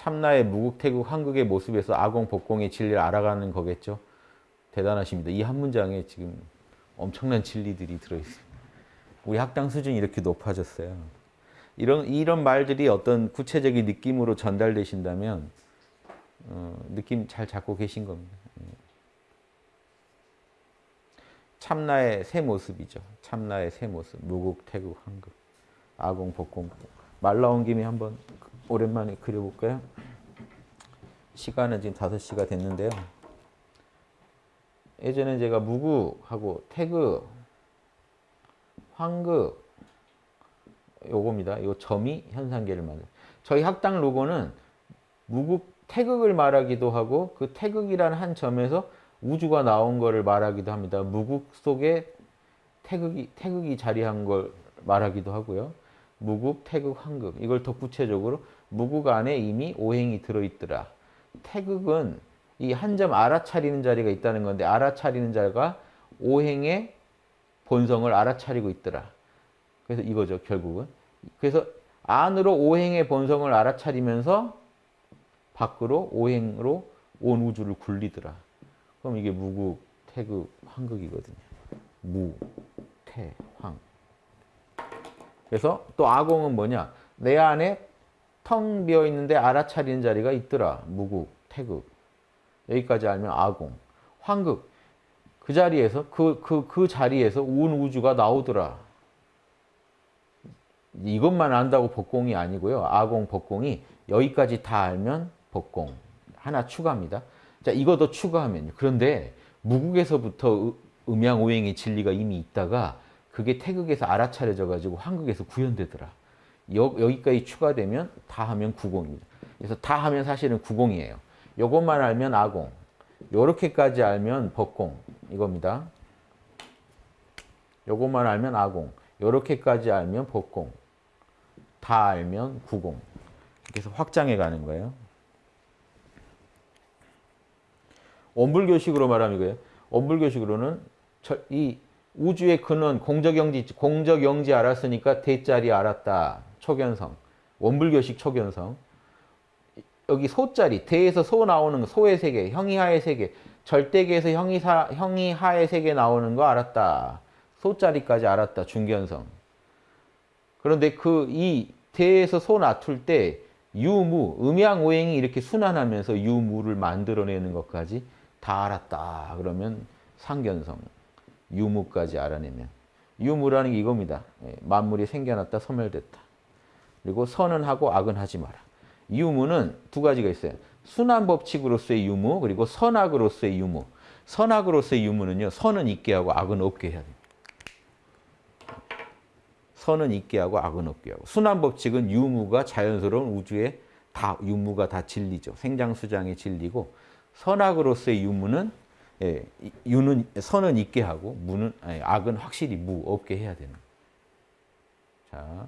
참나의 무국태국 한국의 모습에서 아공 복공의 진리를 알아가는 거겠죠. 대단하십니다. 이 한 문장에 지금 엄청난 진리들이 들어있어요. 우리 학당 수준이 이렇게 높아졌어요. 이런 이런 말들이 어떤 구체적인 느낌으로 전달되신다면 어, 느낌 잘 잡고 계신 겁니다. 예. 참나의 새 모습이죠. 참나의 새 모습. 무국, 태국, 한국, 아공, 복공. 말 나온 김에 한번 오랜만에 그려볼까요? 시간은 지금 5시가 됐는데요. 예전에 제가 무구하고 태극, 황극 요겁니다. 이 점이 현상계를 만들. 저희 학당 로고는 무국 태극을 말하기도 하고 그 태극이라는 한 점에서 우주가 나온 것을 말하기도 합니다. 무국 속에 태극이 태극이 자리한 걸 말하기도 하고요. 무국, 태극, 황극 이걸 더 구체적으로 무국 안에 이미 오행이 들어있더라. 태극은 이 한 점 알아차리는 자리가 있다는 건데 알아차리는 자가 오행의 본성을 알아차리고 있더라. 그래서 이거죠 결국은. 그래서 안으로 오행의 본성을 알아차리면서 밖으로 오행으로 온 우주를 굴리더라. 그럼 이게 무국, 태극, 황극이거든요. 무, 태, 황. 그래서 또 아공은 뭐냐? 내 안에 텅 비어 있는데 알아차리는 자리가 있더라. 무국, 태극. 여기까지 알면 아공. 황극. 그 자리에서 그, 그, 그 자리에서 온 우주가 나오더라. 이것만 안다고 복공이 아니고요. 아공, 복공이 여기까지 다 알면 복공. 하나 추가합니다. 자, 이거 더 추가하면요. 그런데 무국에서부터 음양오행의 진리가 이미 있다가 그게 태극에서 알아차려져 가지고 한국에서 구현되더라. 여, 여기까지 추가되면 다 하면 구공입니다. 그래서 다 하면 사실은 구공이에요. 요것만 알면 아공. 요렇게까지 알면 법공. 이겁니다. 요것만 알면 아공. 요렇게까지 알면 법공. 다 알면 구공. 그래서 확장해 가는 거예요. 원불교식으로 말하면 이거예요. 원불교식으로는 이 우주의 근원 공적영지 공적영지 알았으니까 대자리 알았다. 초견성. 원불교식 초견성. 여기 소자리 대에서 소 나오는 소의 세계, 형이하의 세계, 절대계에서 형이사, 형이하의 세계 나오는 거 알았다. 소자리까지 알았다. 중견성. 그런데 그 이 대에서 소 놔둘 때 유무, 음양오행이 이렇게 순환하면서 유무를 만들어내는 것까지 다 알았다. 그러면 상견성, 유무까지 알아내면 유무라는 게 이겁니다. 예, 만물이 생겨났다, 소멸됐다. 그리고 선은 하고 악은 하지 마라. 유무는 두 가지가 있어요. 순환 법칙으로서의 유무, 그리고 선악으로서의 유무. 선악으로서의 유무는요, 선은 있게 하고 악은 없게 해야 됩니다. 선은 있게 하고 악은 없게 하고. 순환 법칙은 유무가 자연스러운 우주에 다 유무가 다 진리죠. 생장수장의 진리고 선악으로서의 유무는 예, 유는 선은 있게 하고 무는 아니, 악은 확실히 무 없게 해야 되는. 자.